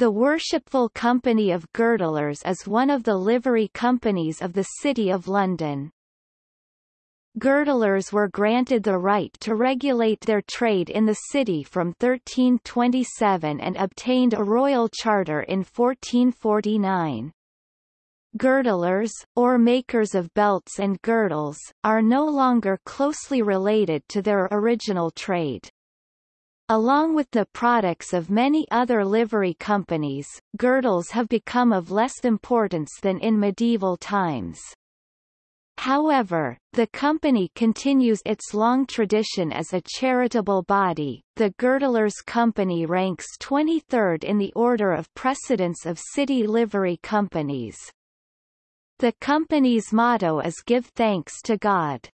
The Worshipful Company of Girdlers is one of the livery companies of the City of London. Girdlers were granted the right to regulate their trade in the city from 1327 and obtained a royal charter in 1449. Girdlers, or makers of belts and girdles, are no longer closely related to their original trade. Along with the products of many other livery companies, girdles have become of less importance than in medieval times. However, the company continues its long tradition as a charitable body. The Girdlers Company ranks 23rd in the order of precedence of city livery companies. The company's motto is Give Thanks to God.